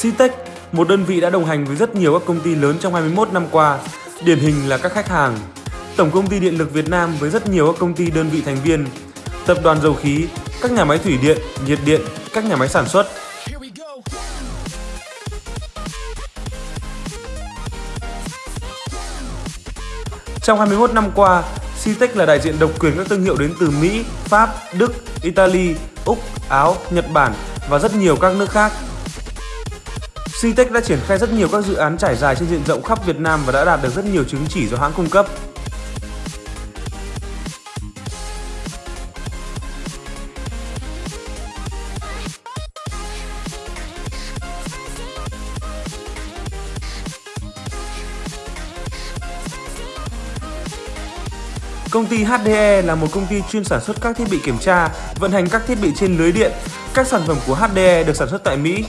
Citec, một đơn vị đã đồng hành với rất nhiều các công ty lớn trong 21 năm qua, điển hình là các khách hàng. Tổng công ty Điện lực Việt Nam với rất nhiều các công ty đơn vị thành viên, tập đoàn dầu khí, các nhà máy thủy điện, nhiệt điện, các nhà máy sản xuất. Trong 21 năm qua, Citec là đại diện độc quyền các thương hiệu đến từ Mỹ, Pháp, Đức, Italy, Úc, Áo, Nhật Bản và rất nhiều các nước khác. Citec đã triển khai rất nhiều các dự án trải dài trên diện rộng khắp Việt Nam và đã đạt được rất nhiều chứng chỉ do hãng cung cấp. Công ty HDE là một công ty chuyên sản xuất các thiết bị kiểm tra, vận hành các thiết bị trên lưới điện. Các sản phẩm của HDE được sản xuất tại Mỹ.